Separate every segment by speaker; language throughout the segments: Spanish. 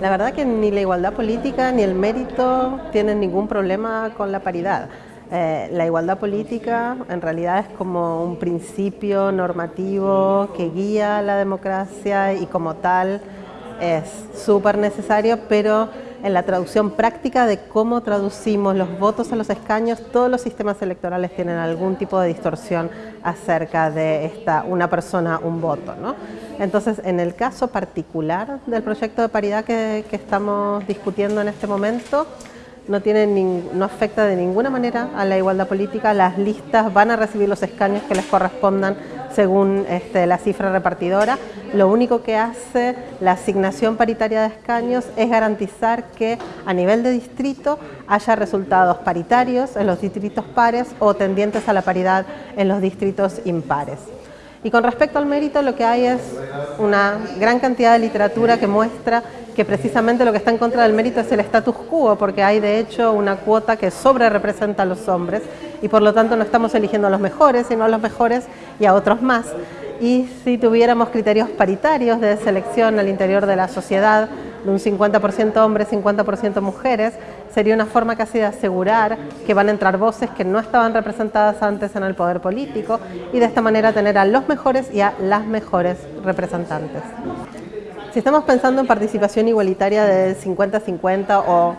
Speaker 1: La verdad que ni la igualdad política ni el mérito tienen ningún problema con la paridad. Eh, la igualdad política en realidad es como un principio normativo que guía la democracia y como tal es súper necesario, pero en la traducción práctica de cómo traducimos los votos a los escaños, todos los sistemas electorales tienen algún tipo de distorsión acerca de esta una persona, un voto. ¿no? Entonces, en el caso particular del proyecto de paridad que, que estamos discutiendo en este momento, no, tiene no afecta de ninguna manera a la igualdad política, las listas van a recibir los escaños que les correspondan según este, la cifra repartidora. Lo único que hace la asignación paritaria de escaños es garantizar que a nivel de distrito haya resultados paritarios en los distritos pares o tendientes a la paridad en los distritos impares. Y con respecto al mérito lo que hay es una gran cantidad de literatura que muestra que precisamente lo que está en contra del mérito es el status quo, porque hay de hecho una cuota que sobre representa a los hombres y por lo tanto no estamos eligiendo a los mejores, sino a los mejores y a otros más. Y si tuviéramos criterios paritarios de selección al interior de la sociedad, de un 50% hombres, 50% mujeres, sería una forma casi de asegurar que van a entrar voces que no estaban representadas antes en el poder político y de esta manera tener a los mejores y a las mejores representantes. Si estamos pensando en participación igualitaria de 50-50 o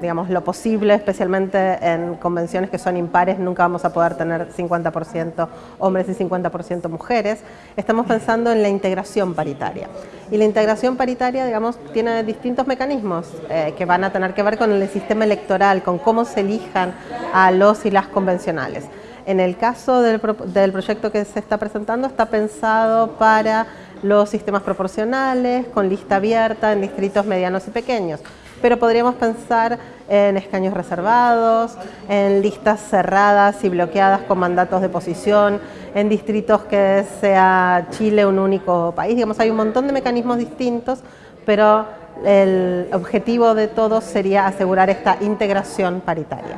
Speaker 1: digamos, lo posible, especialmente en convenciones que son impares, nunca vamos a poder tener 50% hombres y 50% mujeres. Estamos pensando en la integración paritaria. Y la integración paritaria, digamos, tiene distintos mecanismos eh, que van a tener que ver con el sistema electoral, con cómo se elijan a los y las convencionales. En el caso del, del proyecto que se está presentando, está pensado para los sistemas proporcionales, con lista abierta en distritos medianos y pequeños pero podríamos pensar en escaños reservados, en listas cerradas y bloqueadas con mandatos de posición, en distritos que sea Chile un único país. Digamos, hay un montón de mecanismos distintos, pero el objetivo de todos sería asegurar esta integración paritaria.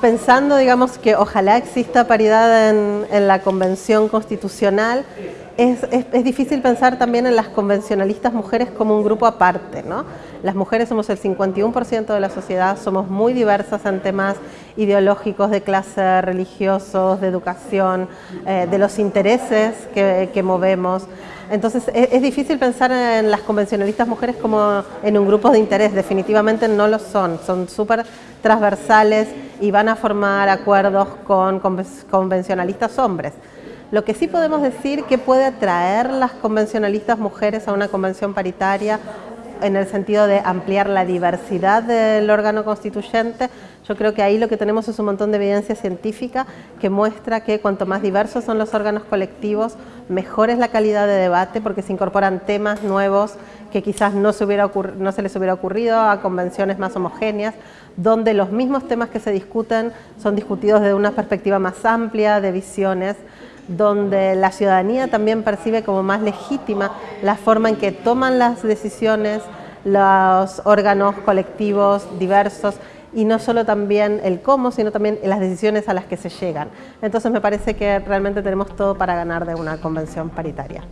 Speaker 1: Pensando, digamos, que ojalá exista paridad en, la Convención Constitucional, es, difícil pensar también en las convencionalistas mujeres como un grupo aparte. ¿no? Las mujeres somos el 51% de la sociedad, somos muy diversas en temas ideológicos, de clase, religiosos, de educación, eh, de los intereses que, movemos. Entonces es, difícil pensar en las convencionalistas mujeres como en un grupo de interés, definitivamente no lo son, son súper transversales y van a formar acuerdos con convencionalistas hombres. Lo que sí podemos decir que puede atraer las convencionalistas mujeres a una convención paritaria en el sentido de ampliar la diversidad del órgano constituyente, yo creo que ahí lo que tenemos es un montón de evidencia científica que muestra que cuanto más diversos son los órganos colectivos, mejor es la calidad de debate porque se incorporan temas nuevos que quizás no se, no se les hubiera ocurrido a convenciones más homogéneas, donde los mismos temas que se discuten son discutidos desde una perspectiva más amplia de visiones donde la ciudadanía también percibe como más legítima la forma en que toman las decisiones los órganos colectivos diversos y no solo también el cómo, sino también las decisiones a las que se llegan. Entonces me parece que realmente tenemos todo para ganar de una convención paritaria.